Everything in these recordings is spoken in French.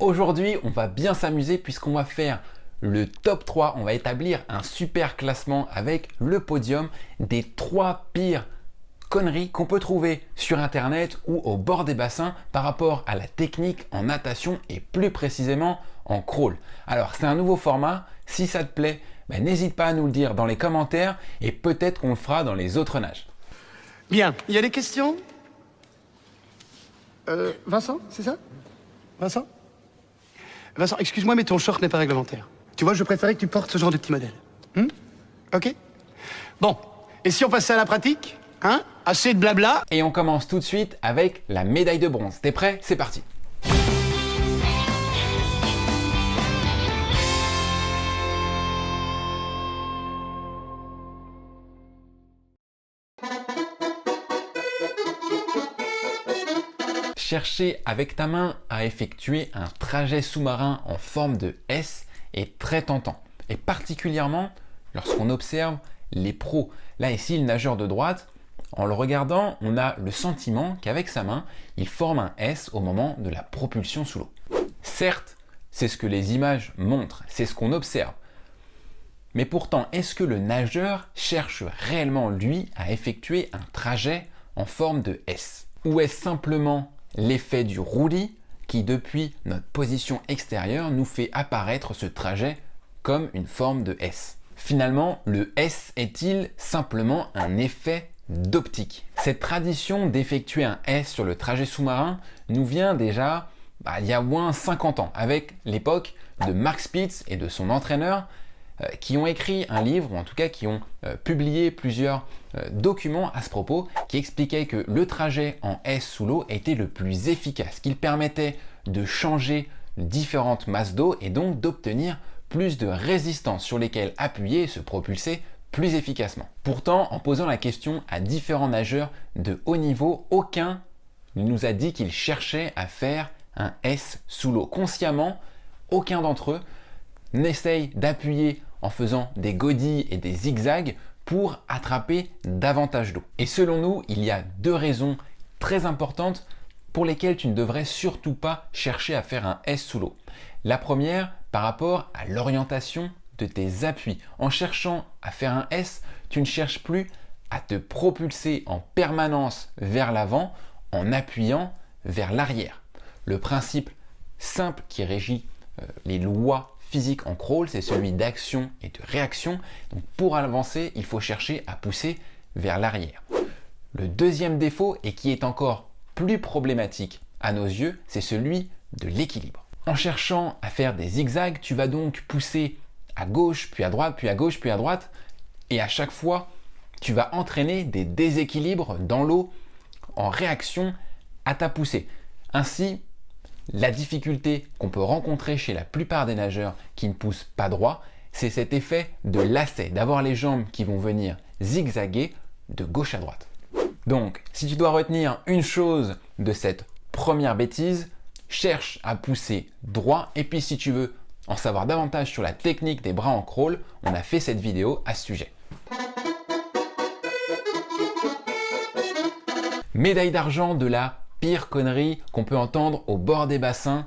Aujourd'hui, on va bien s'amuser puisqu'on va faire le top 3. On va établir un super classement avec le podium des 3 pires conneries qu'on peut trouver sur internet ou au bord des bassins par rapport à la technique en natation et plus précisément en crawl. Alors c'est un nouveau format, si ça te plaît, ben, n'hésite pas à nous le dire dans les commentaires et peut-être qu'on le fera dans les autres nages. Bien, il y a des questions? Euh, Vincent, c'est ça? Vincent? Vincent, excuse-moi, mais ton short n'est pas réglementaire. Tu vois, je préférais que tu portes ce genre de petit modèle. Hmm ok Bon, et si on passait à la pratique Hein Assez de blabla Et on commence tout de suite avec la médaille de bronze. T'es prêt? C'est parti Chercher avec ta main à effectuer un trajet sous-marin en forme de S est très tentant. Et particulièrement lorsqu'on observe les pros. Là ici, le nageur de droite, en le regardant, on a le sentiment qu'avec sa main, il forme un S au moment de la propulsion sous l'eau. Certes, c'est ce que les images montrent, c'est ce qu'on observe. Mais pourtant, est-ce que le nageur cherche réellement, lui, à effectuer un trajet en forme de S? Ou est-ce simplement l'effet du roulis qui depuis notre position extérieure nous fait apparaître ce trajet comme une forme de S. Finalement, le S est-il simplement un effet d'optique? Cette tradition d'effectuer un S sur le trajet sous-marin nous vient déjà bah, il y a moins 50 ans, avec l'époque de Mark Spitz et de son entraîneur qui ont écrit un livre, ou en tout cas qui ont euh, publié plusieurs euh, documents à ce propos, qui expliquaient que le trajet en S sous l'eau était le plus efficace, qu'il permettait de changer différentes masses d'eau et donc d'obtenir plus de résistance sur lesquelles appuyer et se propulser plus efficacement. Pourtant, en posant la question à différents nageurs de haut niveau, aucun ne nous a dit qu'il cherchait à faire un S sous l'eau. Consciemment, aucun d'entre eux n'essaye d'appuyer en faisant des godilles et des zigzags pour attraper davantage d'eau. Et selon nous, il y a deux raisons très importantes pour lesquelles tu ne devrais surtout pas chercher à faire un S sous l'eau. La première, par rapport à l'orientation de tes appuis. En cherchant à faire un S, tu ne cherches plus à te propulser en permanence vers l'avant en appuyant vers l'arrière. Le principe simple qui régit euh, les lois physique en crawl, c'est celui d'action et de réaction. Donc pour avancer, il faut chercher à pousser vers l'arrière. Le deuxième défaut, et qui est encore plus problématique à nos yeux, c'est celui de l'équilibre. En cherchant à faire des zigzags, tu vas donc pousser à gauche, puis à droite, puis à gauche, puis à droite, et à chaque fois, tu vas entraîner des déséquilibres dans l'eau en réaction à ta poussée. Ainsi, la difficulté qu'on peut rencontrer chez la plupart des nageurs qui ne poussent pas droit, c'est cet effet de lacet, d'avoir les jambes qui vont venir zigzaguer de gauche à droite. Donc, si tu dois retenir une chose de cette première bêtise, cherche à pousser droit et puis si tu veux en savoir davantage sur la technique des bras en crawl, on a fait cette vidéo à ce sujet. Médaille d'argent de la pire connerie qu'on peut entendre au bord des bassins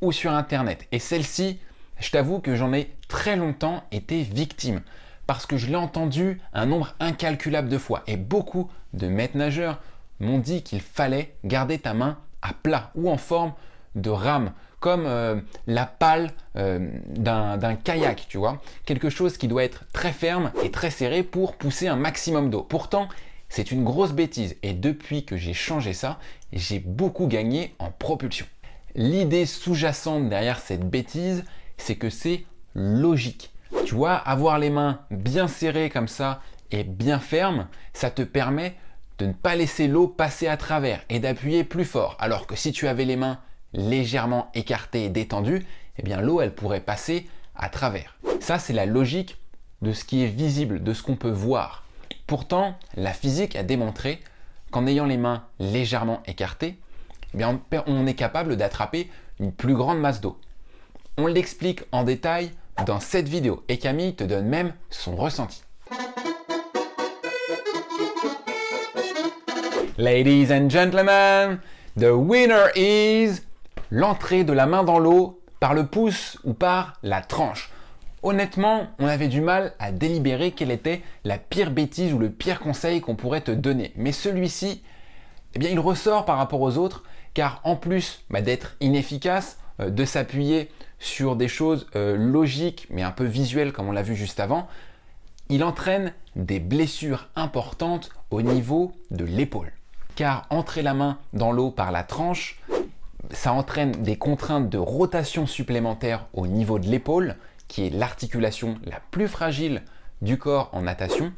ou sur internet. Et celle-ci, je t'avoue que j'en ai très longtemps été victime parce que je l'ai entendu un nombre incalculable de fois et beaucoup de maîtres nageurs m'ont dit qu'il fallait garder ta main à plat ou en forme de rame comme euh, la pale euh, d'un kayak, tu vois. Quelque chose qui doit être très ferme et très serré pour pousser un maximum d'eau. Pourtant, c'est une grosse bêtise et depuis que j'ai changé ça, j'ai beaucoup gagné en propulsion. L'idée sous-jacente derrière cette bêtise, c'est que c'est logique. Tu vois, avoir les mains bien serrées comme ça et bien fermes, ça te permet de ne pas laisser l'eau passer à travers et d'appuyer plus fort. Alors que si tu avais les mains légèrement écartées et détendues, eh bien l'eau elle pourrait passer à travers. Ça c'est la logique de ce qui est visible, de ce qu'on peut voir. Pourtant, la physique a démontré qu'en ayant les mains légèrement écartées, eh on est capable d'attraper une plus grande masse d'eau. On l'explique en détail dans cette vidéo et Camille te donne même son ressenti. Ladies and gentlemen, the winner is l'entrée de la main dans l'eau par le pouce ou par la tranche. Honnêtement, on avait du mal à délibérer quelle était la pire bêtise ou le pire conseil qu'on pourrait te donner. Mais celui-ci, eh bien, il ressort par rapport aux autres, car en plus bah, d'être inefficace, euh, de s'appuyer sur des choses euh, logiques mais un peu visuelles comme on l'a vu juste avant, il entraîne des blessures importantes au niveau de l'épaule. Car entrer la main dans l'eau par la tranche, ça entraîne des contraintes de rotation supplémentaires au niveau de l'épaule, qui est l'articulation la plus fragile du corps en natation,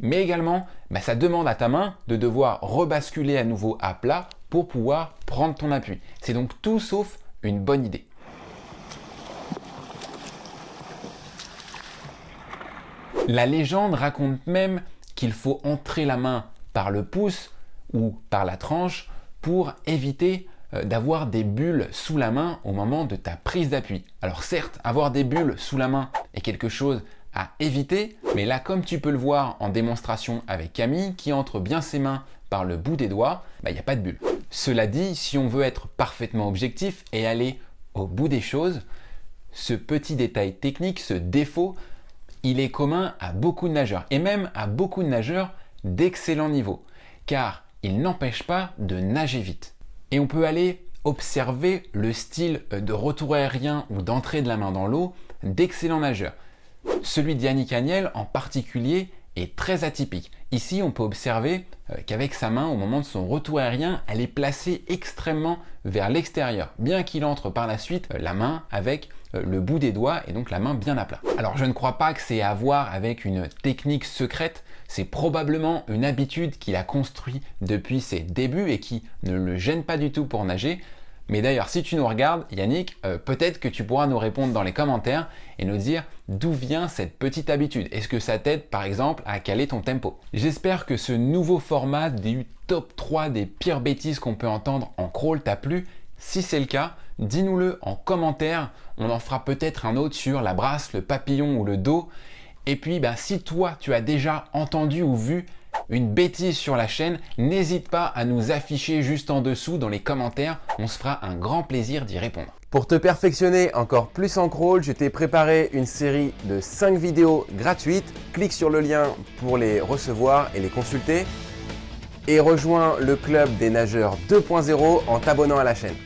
mais également bah, ça demande à ta main de devoir rebasculer à nouveau à plat pour pouvoir prendre ton appui. C'est donc tout sauf une bonne idée. La légende raconte même qu'il faut entrer la main par le pouce ou par la tranche pour éviter d'avoir des bulles sous la main au moment de ta prise d'appui. Alors certes, avoir des bulles sous la main est quelque chose à éviter, mais là comme tu peux le voir en démonstration avec Camille qui entre bien ses mains par le bout des doigts, bah, il n'y a pas de bulles. Cela dit, si on veut être parfaitement objectif et aller au bout des choses, ce petit détail technique, ce défaut, il est commun à beaucoup de nageurs et même à beaucoup de nageurs d'excellent niveau car il n'empêche pas de nager vite. Et on peut aller observer le style de retour aérien ou d'entrée de la main dans l'eau d'excellents nageurs. Celui d'Yannick Agnel en particulier est très atypique. Ici, on peut observer euh, qu'avec sa main, au moment de son retour aérien, elle est placée extrêmement vers l'extérieur, bien qu'il entre par la suite euh, la main avec euh, le bout des doigts et donc la main bien à plat. Alors je ne crois pas que c'est à voir avec une technique secrète, c'est probablement une habitude qu'il a construit depuis ses débuts et qui ne le gêne pas du tout pour nager, mais d'ailleurs, si tu nous regardes, Yannick, euh, peut-être que tu pourras nous répondre dans les commentaires et nous dire d'où vient cette petite habitude. Est-ce que ça t'aide par exemple à caler ton tempo? J'espère que ce nouveau format du top 3 des pires bêtises qu'on peut entendre en crawl t'a plu. Si c'est le cas, dis-nous-le en commentaire. On en fera peut-être un autre sur la brasse, le papillon ou le dos. Et puis, bah, si toi, tu as déjà entendu ou vu une bêtise sur la chaîne, n'hésite pas à nous afficher juste en dessous dans les commentaires, on se fera un grand plaisir d'y répondre. Pour te perfectionner encore plus en crawl, je t'ai préparé une série de 5 vidéos gratuites. Clique sur le lien pour les recevoir et les consulter. Et rejoins le club des nageurs 2.0 en t'abonnant à la chaîne.